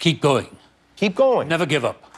Keep going. Keep going. Never give up.